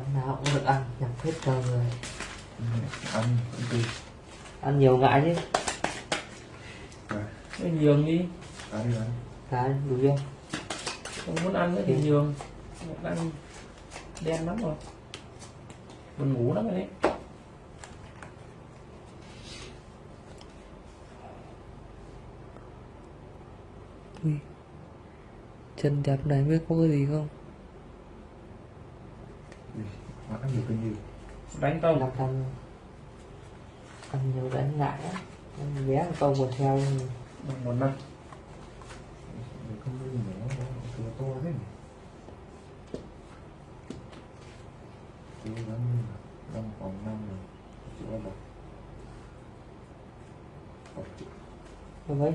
Ván nào cũng được ăn, nhặt hết cho người ăn cũng tùy Ăn nhiều ngại chứ rồi Cái nhường đi ăn đi ăn Cái đủ chưa? không muốn ăn nữa thì Ừ. nhường đang đen lắm rồi buồn ngủ lắm rồi đấy Ui. Chân đẹp này biết có cái gì không? Ăn nhiều cái nhiều đánh tao Làm ăn Ăn nhiều đánh ngại á. Bé một câu một theo bằng một năm. Không có gì nữa nó to thế nhỉ cố gắng năm vòng năm rồi chịu bắt đầu còn chịu Rồi mấy?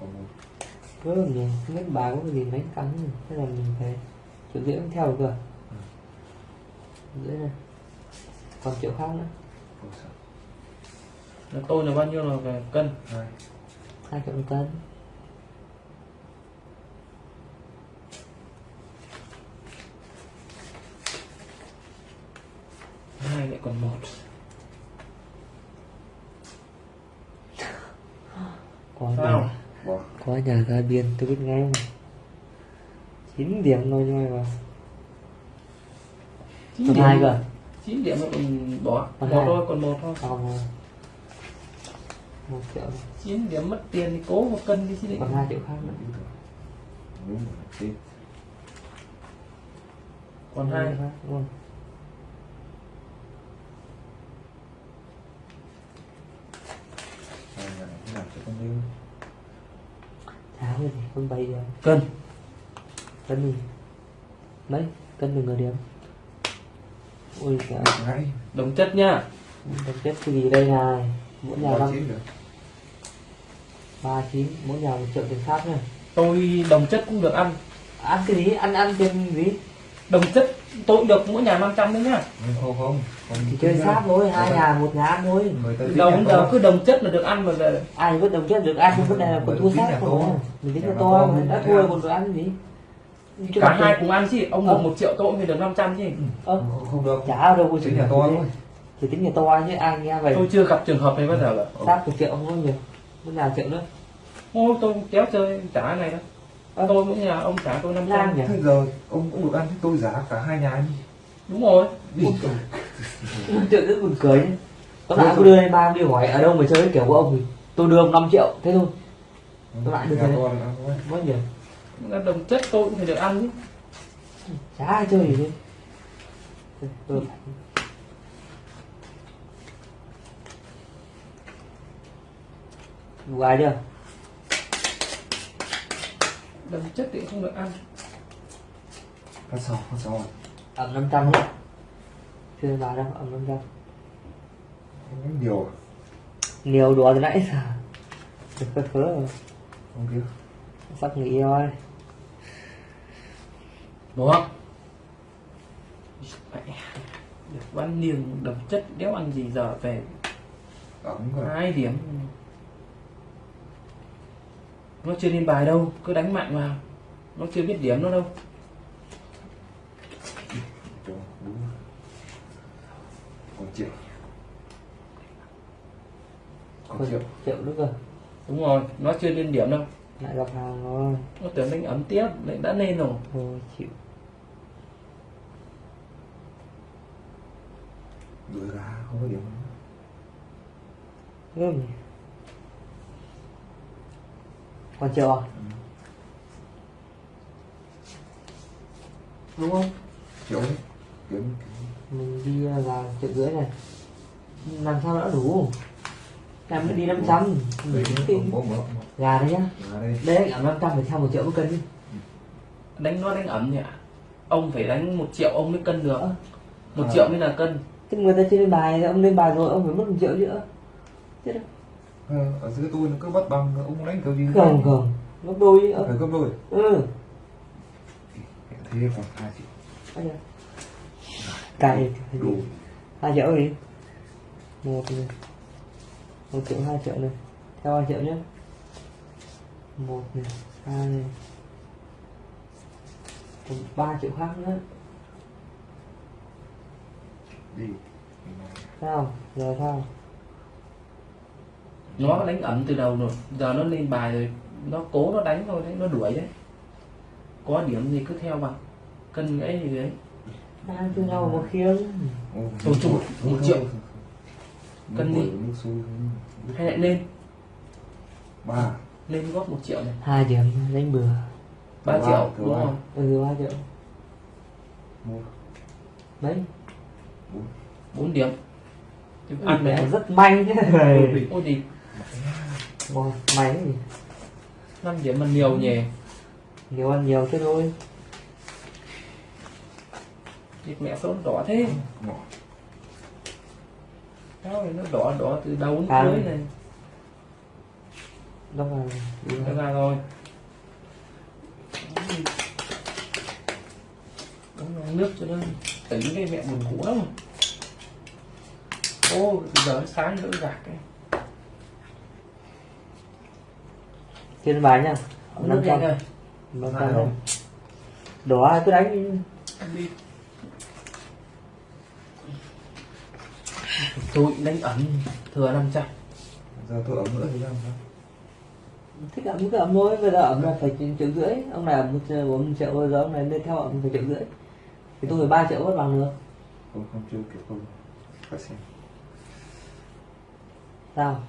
Còn một. Cứ mình không biết bà có cái gì đánh cắn rồi. Thế là mình phải rưỡi mới theo được cơ dưới này. Còn triệu khác nữa. Là tôi là bao nhiêu là về cân? Hai. Trăm cân hai lại còn một. Có Sao? có nhà ra biên tôi biết ngay mà chín điểm thôi nhưng mà 9 hai cơ. 9 điểm còn bỏ. Bỏ thôi còn một thôi. Còn một triệu. 9 điểm mất tiền thì cố một cân đi chứ định còn 2 triệu khác nữa. Còn hai. Luôn Cháo gì, con bay rồi Cân. Cân gì? Mấy, cân được người điểm. Ui trời đồng chất nhá. Thực chất cái gì đây này? Mỗi nhà năm được ba chín mỗi nhà một triệu tiền khác nha tôi đồng chất cũng được ăn. Ăn cái gì? Ăn ăn tiền gì? Đồng chất tôi cũng được mỗi nhà 500 đấy nhá. Không không. Không không Chỉ chơi sát thôi hai nhà một nhà ăn thôi. to. giờ cứ đồng chất là được ăn mà là ai vẫn đồng chất được ăn vấn đề là còn thua sát không mình tính Nhà là to mình đã thua còn phải ăn gì Cả mà hai cùng ăn chứ ông Ờ. được một triệu tôi cũng được 500 chứ. Ơ không, không được chả ở đâu có tính nhà to thôi. Chỉ tính nhà to chứ ai nghe vậy. Tôi chưa gặp trường hợp này bao giờ cả. Sát một triệu không có nhiều. Mỗi nhà triệu nữa? Ôi tôi kéo chơi trả này đó Ơ. tôi mỗi nhà ông trả tôi 500 Lan nhỉ? Thế giờ ông cũng được ăn thế tôi giá cả hai nhà đi. Đúng rồi. Triệu rất buồn cười nhé. Có lại cứ đưa lên ba đi hỏi ở đâu mà chơi? Kiểu của ông thì tôi đưa ông 5 triệu thế thôi. Tôi lại là ăn thôi mất nhiều là đồng chất tôi cũng phải được ăn chứ. Chả ai chơi gì ừ. Đủ ai chưa? đồng chất thì không được ăn. Phát sau phát sau Ẩm 500 nhé Chưa vào đâu, ẩm 500 không có nhiều à? Nhiều đùa từ nãy giờ. Được phơ phớ rồi không kia Sắp nghỉ rồi đúng không? Mẹ, được văn niềng đồng chất đéo ăn gì giờ về? Hai điểm. Nó chưa lên bài đâu cứ đánh mạnh vào. Nó chưa biết điểm nó đâu. Còn triệu. Còn triệu. Triệu nữa cơ đúng rồi nó chưa lên điểm đâu. Lại gặp hàng rồi. Nó tưởng đánh ấm tiếp lại đã lên rồi. Thôi chịu đuổi gà không có điểm nhỉ Còn triệu à? Đúng không? triệu đấy kiếm Mình đi vào triệu rưỡi này. Làm sao đã đủ? Làm mới đi 500 đây Mình có tính có một Gà đấy nhá. Đấy ở 500 phải theo một triệu một cân đi. Đánh nó đánh ấm nhỉ? Ông phải đánh một triệu ông mới cân được. Ờ. một À. triệu mới là cân Chứ người ta lên bài ông lên bài rồi ông phải mất một triệu nữa. Chết đâu Ờ, ở dưới tôi nó cứ bắt bằng ông đánh kiểu gì? Không không Gấp đôi phải gấp đôi. Ừ. Thế còn hai triệu. Cài đủ. Hai triệu gì một này. Một triệu hai triệu này. Theo hai triệu nhé. Một này hai này. Ba triệu khác nữa đi. Sao? Giờ sao? Nó đánh ẩm từ đầu rồi. Giờ nó lên bài rồi. Nó cố nó đánh thôi đấy. Nó đuổi đấy. Có điểm gì cứ theo vào cân ấy gì đấy đang cho nhau một khiêng Thôi chung một- triệu. Cân đi. hay lại lên. Ba. Lên góp một triệu này. Hai điểm đánh bừa. Ba triệu đúng ba. không? Ừ ba triệu. Một. Mấy bốn điểm. Ăn Mẹ rất may này. ôi Wow, may gì năm điểm mà nhiều nhỉ? Nhiều ăn nhiều thế thôi. Thịt mẹ số đỏ thế? Sao này nó đỏ đỏ từ đầu đến À. cuối này? Đó là nó ra rồi nước cho nó tỉnh cái mẹ buồn ngủ lắm. Ô giờ sáng nữa gạt cái. Trên bài nha nước nhanh rồi Năm trăm. Không? đỏ cứ đánh đi. Tôi đánh ẩn thừa 500 giờ tôi ấm nữa thì làm sao? Thích ẩm cứ ẩm thôi bây giờ ẩm là phải triệu rưỡi. Ông này ẩm một triệu bây giờ ông này lên theo ẩm phải triệu rưỡi thì tôi phải ba triệu mất bằng được. Không không chưa kiểu không phải xem. Sao?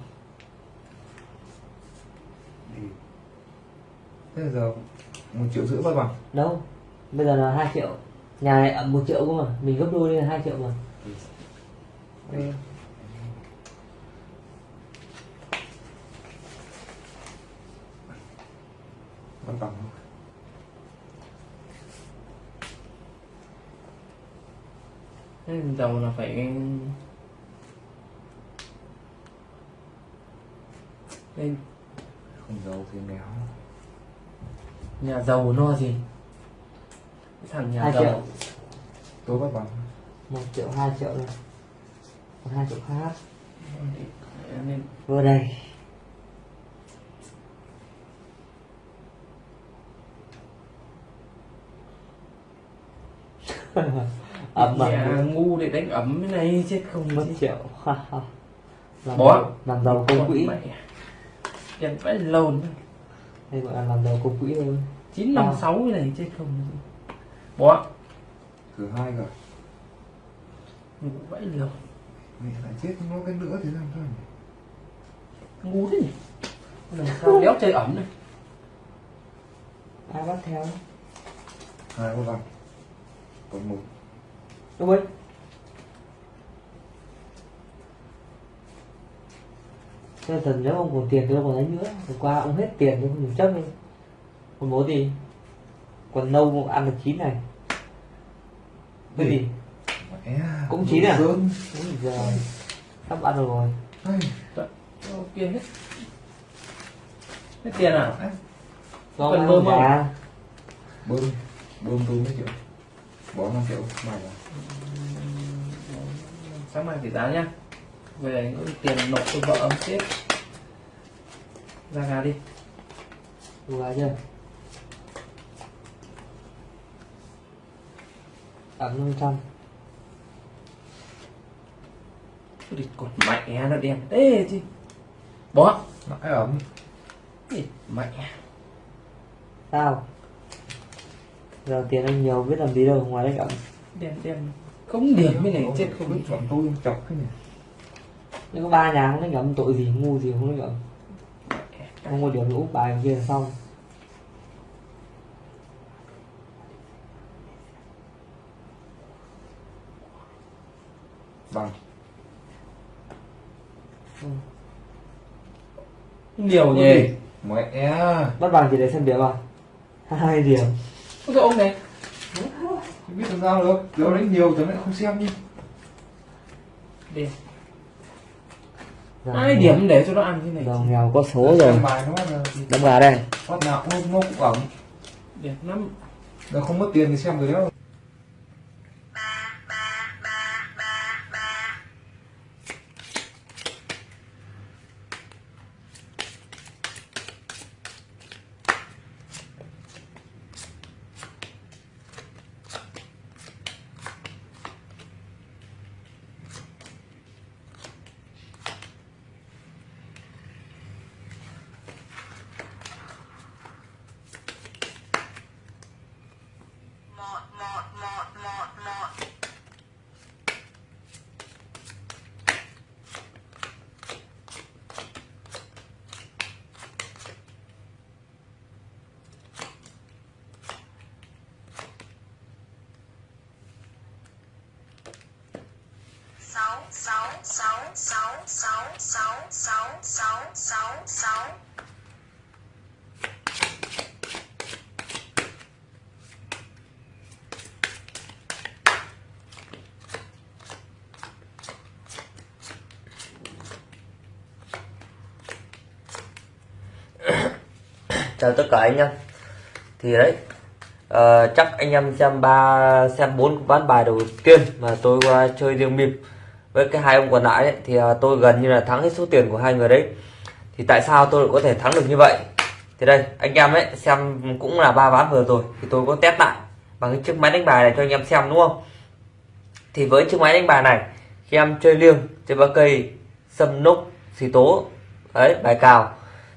Đi thế giờ một triệu rưỡi mất bằng đâu? Bây giờ là hai triệu. Nhà này ẩm một triệu cơ mà. Mình gấp đôi lên là hai triệu mà. Đi mất bằng không Thế dầu là phải lên không giàu thì méo nhà giàu no gì? Cái thằng nhà hai giàu. triệu. Tôi mất bằng. Một triệu hai triệu này còn hai triệu khác. Nên vừa đây mẹ mà ngu để đánh ẩm cái này chết không mất triệu. Làm giàu, làm giàu công quỹ. tiền phải lâu nữa đây gọi là làm giàu công quỹ thôi. chín năm sáu cái này chết không bỏ thứ hai cả ngủ vãi lâu. Mẹ lại chết nó cái nữa thì làm sao nhỉ? ngu thế nhỉ? Làm sao đéo chơi ẩm này ai bắt theo? Hai có bằng còn một đúng không? Thế thần nếu ông còn tiền thì ông còn đánh nữa. Hôm qua ông hết tiền thì không chấp đi. Còn bố gì Còn nâu ông ăn được chín này. Cái gì? Mẹ Cũng chín à? Úi giời Sắp ăn được rồi. Ok hết. Hết tiền à? Ăn bơm không? bơm bơm tôi mấy triệu bỏ 5 triệu. Mày là sáng mai tỷ giá nhá. Về tiền nộp cho vợ ông sếp ra gà đi. Gà chưa? Ẩm 500 Cái đi còn mẹ nó đen. Thế chứ bỏ mãi ấm. Mẹ. Sao Giờ tiền anh nhiều biết làm gì đâu ngoài đánh ẩm đen đen không điểm cái này chết không biết. Chọn tôi chọc cái này. Nhưng có ba nhà không đánh ẩm tội gì ngu gì không đánh ẩm Không có điểm úp bài kia là xong. Bằng. Nhiều nhỉ mẹ. Bắt bằng chỉ để xem điểm à? Hai điểm Ôi cái ông này. Không biết làm sao được giờ đánh nhiều tớ lại không xem đi. Giờ hai nghèo- điểm để cho nó ăn cái này Giờ nghèo có số rồi. Đâm gà đây. phát nào cũng nó cũng ẩm. Đẹp lắm nó không mất tiền thì xem rồi đó sáu sáu sáu sáu sáu sáu sáu sáu sáu chào tất cả anh em. Thì đấy uh, chắc anh em xem ba xem bốn ván bài đầu tiên mà tôi qua chơi riêng bịp với cái hai ông còn lại ấy, thì à, tôi gần như là thắng hết số tiền của hai người đấy. Thì tại sao tôi lại có thể thắng được như vậy? Thì đây anh em ấy xem cũng là ba ván vừa rồi thì tôi có test lại bằng cái chiếc máy đánh bài này cho anh em xem đúng không? Thì với chiếc máy đánh bài này khi em chơi liêng chơi ba cây sâm núc xì tố đấy bài cào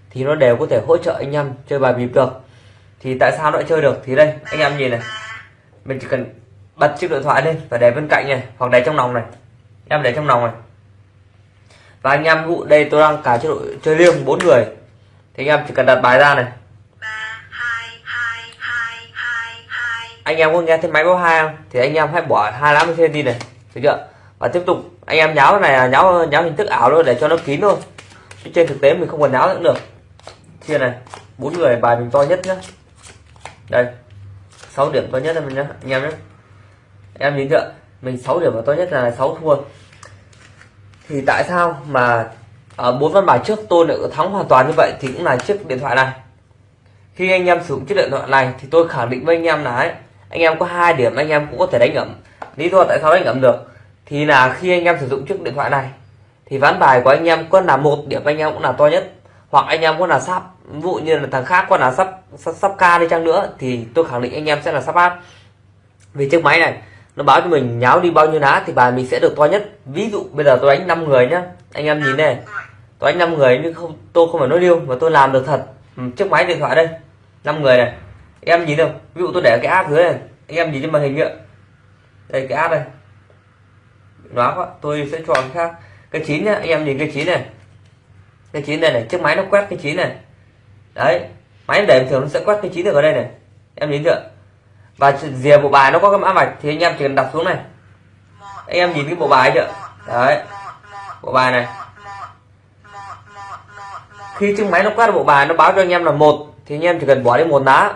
thì nó đều có thể hỗ trợ anh em chơi bài bịp được. Thì tại sao nó lại chơi được? Thì đây anh em nhìn này. Mình chỉ cần bật chiếc điện thoại lên và để bên cạnh này hoặc để trong lòng này em để trong lòng này. Và anh em vụ đây tôi đang cả chế độ chơi liêng bốn người. Thì anh em chỉ cần đặt bài ra này. Ba hai hai hai hai hai anh em có nghe thấy máy báo hai không? Thì anh em hãy bỏ hai lá bên trên đi này. Được chưa? Và tiếp tục, anh em nháo này là nháo nháo hình thức ảo thôi để cho nó kín thôi. Chứ trên thực tế mình không còn nháo nữa được. Chia này, bốn người bài mình to nhất nhá. Đây 6 điểm to nhất là mình nhá, anh em nhé em nhìn chưa? Mình 6 điểm là to nhất là 6 thua. Thì tại sao mà ở bốn văn bài trước tôi lại thắng hoàn toàn như vậy thì cũng là chiếc điện thoại này. Khi anh em sử dụng chiếc điện thoại này thì tôi khẳng định với anh em là ấy, anh em có hai điểm anh em cũng có thể đánh ẩm. Lý do tại sao đánh ẩm được thì là khi anh em sử dụng chiếc điện thoại này thì ván bài của anh em có là một điểm anh em cũng là to nhất. Hoặc anh em có là sắp vụ như là thằng khác có là sắp sắp, sắp ca đi chăng nữa thì tôi khẳng định anh em sẽ là sắp áp. Vì chiếc máy này nó báo cho mình nháo đi bao nhiêu lá thì bài mình sẽ được to nhất. Ví dụ bây giờ tôi đánh 5 người nhá. Anh em nhìn này. Tôi đánh 5 người nhưng không tôi không phải nói điêu mà tôi làm được thật. Ừ, chiếc máy điện thoại đây. 5 người này. Em nhìn không ví dụ tôi để cái app dưới này. Anh em nhìn trên màn hình ạ đây cái app này nó quá tôi sẽ chọn khác. Cái chín nhá anh em nhìn cái chín này. Cái chín này này chiếc máy nó quét cái chín này. Đấy máy để thường nó sẽ quét cái chín được ở đây này. Em nhìn chưa? Và rìa bộ bài nó có cái mã vạch, thì anh em chỉ cần đặt xuống này. Anh em nhìn cái bộ bài chưa? Đấy. Bộ bài này. Khi chiếc máy nó quét bộ bài, nó báo cho anh em là một, thì anh em chỉ cần bỏ đi một lá.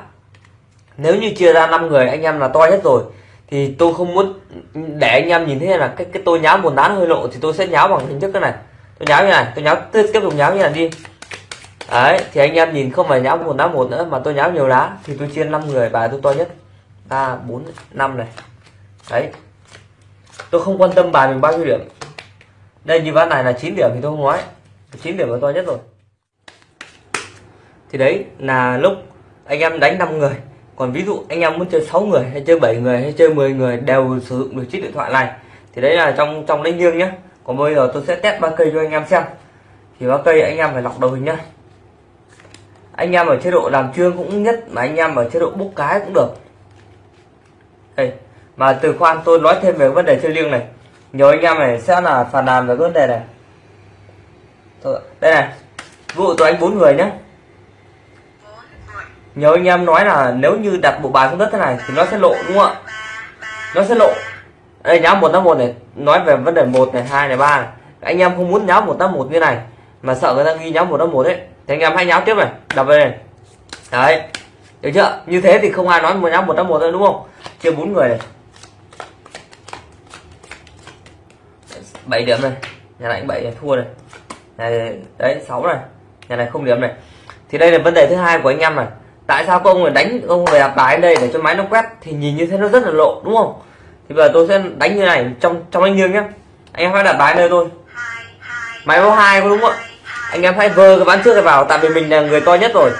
Nếu như chia ra 5 người, anh em là to nhất rồi, thì tôi không muốn để anh em nhìn thấy là cái cái tôi nháo một lá hơi lộ, thì tôi sẽ nháo bằng hình thức cái này. Tôi nháo như này, tôi nháo, tiếp tiếp tục nháo như này đi. Đấy, thì anh em nhìn không phải nháo một lá một nữa, mà tôi nháo nhiều lá, thì tôi chia 5 người, bài tôi to nhất ba, bốn, năm này. Đấy. Tôi không quan tâm bài mình bao nhiêu điểm. Đây, như ván này là 9 điểm thì tôi không nói. 9 điểm là to nhất rồi. Thì đấy là lúc anh em đánh 5 người. Còn ví dụ anh em muốn chơi 6 người hay chơi 7 người hay chơi 10 người đều sử dụng được chiếc điện thoại này. Thì đấy là trong trong đánh nghiêng nhé còn bây giờ tôi sẽ test ba cây cho anh em xem. Thì ba cây anh em phải lọc đầu hình nhá. Anh em ở chế độ làm trương cũng nhất mà anh em ở chế độ bốc cái cũng được đây mà từ khoan tôi nói thêm về vấn đề chơi liêng này. Nhiều anh em này sẽ là phản nàn về vấn đề này. Thôi, đây này vụ tôi anh bốn người nhé nhiều anh em nói là nếu như đặt bộ bài xuống đất thế này thì nó sẽ lộ đúng không ạ? Nó sẽ lộ. Đây nhá một tám một này nói về vấn đề một này hai này ba này. Anh em không muốn nháo một tám một như này mà sợ người ta ghi nháo một tám một đấy thì anh em hãy nháo tiếp này đập về này. Đấy được chưa? Như thế thì không ai nói một nháo một tám một nữa đúng không? Chia bốn người này. Bảy điểm này. Nhà này bảy thua này. Này, đấy, sáu này. Nhà này không điểm này. Thì đây là vấn đề thứ hai của anh em này. Tại sao các ông lại đánh ông về đặt bài đây để cho máy nó quét? Thì nhìn như thế nó rất là lộ, đúng không? Thì bây giờ tôi sẽ đánh như này, trong trong anh nghiêng nhé anh em hãy đặt bài đây thôi. Máy báo hai có đúng không anh em hãy vơ cái ván trước này vào, tại vì mình là người to nhất rồi.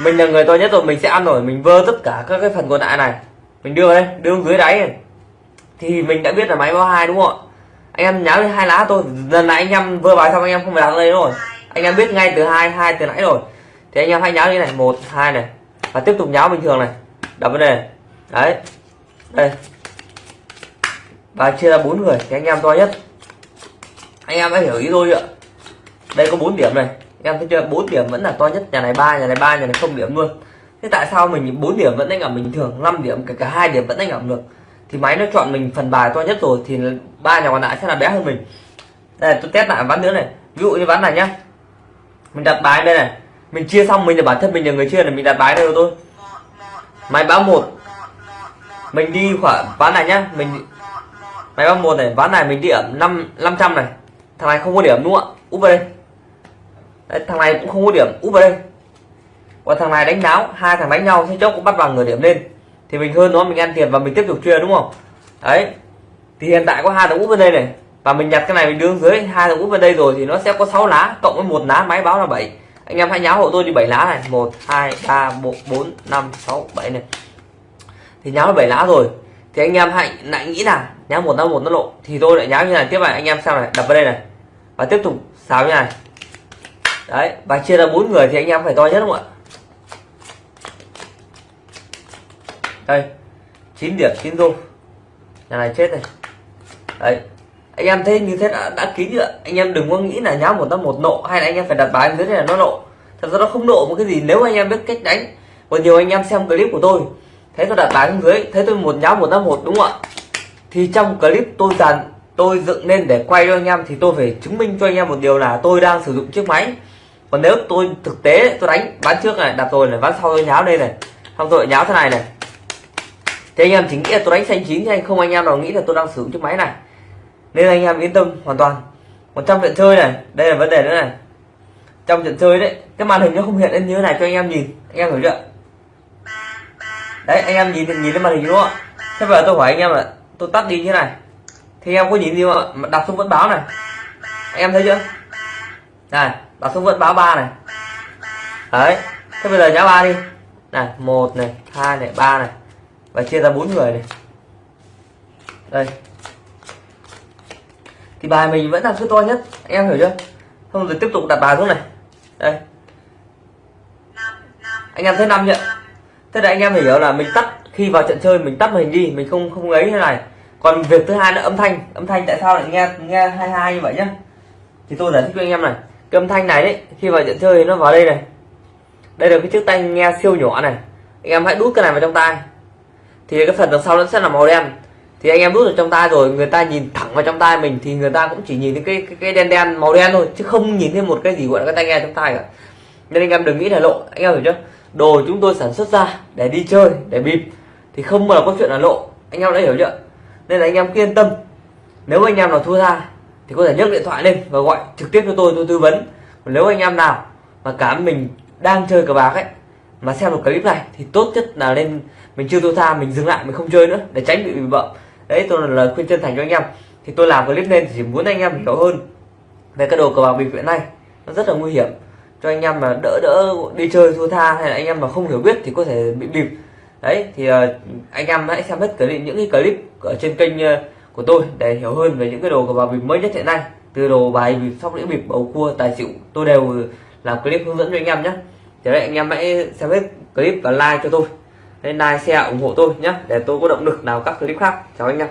Mình là người to nhất rồi, mình sẽ ăn rồi mình vơ tất cả các cái phần còn lại này mình đưa đây, đưa dưới đáy này. thì mình đã biết là máy báo hai đúng không ạ? Anh em nháo đi, hai lá thôi. Lần này anh em vừa bài xong anh em không phải đặt đây rồi. Anh em biết ngay từ hai hai từ nãy rồi. Thì anh em hãy nháo như này. Một, hai này. Và tiếp tục nháo bình thường này. Đặt vấn đề đấy. Đây. Và chia ra bốn người, thì anh em to nhất. Anh em hãy hiểu ý tôi ạ? Đây có 4 điểm này. Em thấy chưa? Bốn điểm vẫn là to nhất. Nhà này ba, nhà này ba, nhà này không điểm luôn thế tại sao mình 4 điểm vẫn đánh ở bình thường 5 điểm kể cả hai điểm vẫn đánh ở được? Thì máy nó chọn mình phần bài to nhất rồi thì ba nhà còn lại sẽ là bé hơn mình. Đây tôi test lại ván nữa này. Ví dụ như ván này nhá. Mình đặt bài đây này. Mình chia xong mình là bản thân mình là người chia này mình đặt bài đây rồi tôi. Máy báo một. Mình đi khoảng ván này nhá. Mình máy báo một này ván này mình điểm năm năm trăm này. Thằng này không có điểm đúng không ạ? Úp vào đây. Đấy, thằng này cũng không có điểm úp vào đây và thằng này đánh đáo hai thằng đánh nhau thế chốc cũng bắt vào người điểm lên. Thì mình hơn nó, mình ăn tiền và mình tiếp tục chơi, đúng không? Đấy. Thì hiện tại có hai thằng úp bên đây này. Và mình nhặt cái này, mình đưa dưới. Hai thằng úp bên đây rồi thì nó sẽ có 6 lá, cộng với một lá máy báo là 7 anh em hãy nháo hộ tôi đi 7 lá này. Một, hai, ba bốn bốn, năm, sáu, bảy này. Thì nháo 7 lá rồi. Thì anh em hãy, lại nghĩ là nháo một năm một nó lộ. Thì tôi lại nháo như này. Tiếp này, anh em xem này, đập vào đây này. Và tiếp tục xào như này. Đấy, và chia ra bốn người thì anh em phải to nhất, đúng không ạ? Đây 9 điểm 9 đô nhà này chết này đấy anh em thấy như thế đã, đã kín chưa? Anh em đừng có nghĩ là nháo một năm một nộ hay là anh em phải đặt bài dưới này là nó nộ. Thật ra nó không nộ một cái gì nếu anh em biết cách đánh. Còn nhiều anh em xem clip của tôi thấy tôi đặt bài dưới thấy tôi một nháo một năm một đúng không ạ? Thì trong clip tôi dàn tôi dựng lên để quay cho anh em thì tôi phải chứng minh cho anh em một điều là tôi đang sử dụng chiếc máy. Còn nếu tôi thực tế tôi đánh ván trước này đặt rồi này ván sau tôi nháo đây này. Xong rồi nháo thế này này thì anh em chỉ nghĩ là tôi đánh xanh chín nhưng anh, không anh em nào nghĩ là tôi đang sử dụng chiếc máy này. Nên anh em yên tâm hoàn toàn. Còn trong trận chơi này, đây là vấn đề nữa này. Trong trận chơi đấy, cái màn hình nó không hiện lên như thế này cho anh em nhìn. Anh em hiểu chưa? Đấy, anh em nhìn nhìn lên màn hình đúng không ạ? Thế bây giờ tôi hỏi anh em là, tôi tắt đi như thế này. Thì anh em có nhìn gì không ạ? Mà đọc xuống vẫn báo này. Anh em thấy chưa? Này, đặt xuống vẫn báo ba này. Đấy, thế bây giờ nhá ba đi. Này, một này, hai này, ba này và chia ra bốn người này. Đây. Thì bài mình vẫn là cứ to nhất em hiểu chưa? Không rồi tiếp tục đặt bài xuống này. Đây. Anh em thấy năm chưa thế là anh em phải hiểu là mình tắt, khi vào trận chơi mình tắt hình đi, mình không không ấy thế này. Còn việc thứ hai là âm thanh. Âm thanh tại sao lại nghe nghe hai hai như vậy nhá? Thì tôi giải thích cho anh em này. Cái âm thanh này đấy, khi vào trận chơi nó vào đây này. Đây là cái chiếc tai nghe siêu nhỏ này. Anh em hãy đút cái này vào trong tai thì cái phần đằng sau nó sẽ là màu đen. Thì anh em đút vào trong tay rồi người ta nhìn thẳng vào trong tay mình thì người ta cũng chỉ nhìn thấy cái cái, cái đen đen màu đen thôi chứ không nhìn thấy một cái gì gọi là cái tai nghe trong tay cả. Nên anh em đừng nghĩ là lộ anh em hiểu chưa? Đồ chúng tôi sản xuất ra để đi chơi để bịp thì không bao giờ có chuyện là lộ. Anh em đã hiểu chưa? Nên là anh em cứ yên tâm. Nếu anh em nào thua ra thì có thể nhấc điện thoại lên và gọi trực tiếp cho tôi tôi tư vấn. Còn nếu anh em nào mà cảm mình đang chơi cờ bạc ấy mà xem một clip này thì tốt nhất là lên mình chưa thua tha mình dừng lại mình không chơi nữa để tránh bị bị bậm đấy tôi là lời khuyên chân thành cho anh em. Thì tôi làm clip lên thì chỉ muốn anh em hiểu hơn về cái đồ cờ bạc bịp hiện nay. Nó rất là nguy hiểm. Cho anh em mà đỡ đỡ đi chơi thua tha hay là anh em mà không hiểu biết thì có thể bị bịp. Đấy thì uh, anh em hãy xem hết clip những cái clip ở trên kênh uh, của tôi để hiểu hơn về những cái đồ cờ bạc bịp mới nhất hiện nay. Từ đồ bài bịp sóc đĩa bịp bầu cua tài xỉu tôi đều làm clip hướng dẫn cho anh em nhé thì đấy anh em hãy xem hết clip và like cho tôi. Nên like, share, ủng hộ tôi nhé, để tôi có động lực nào các clip khác. Chào anh em.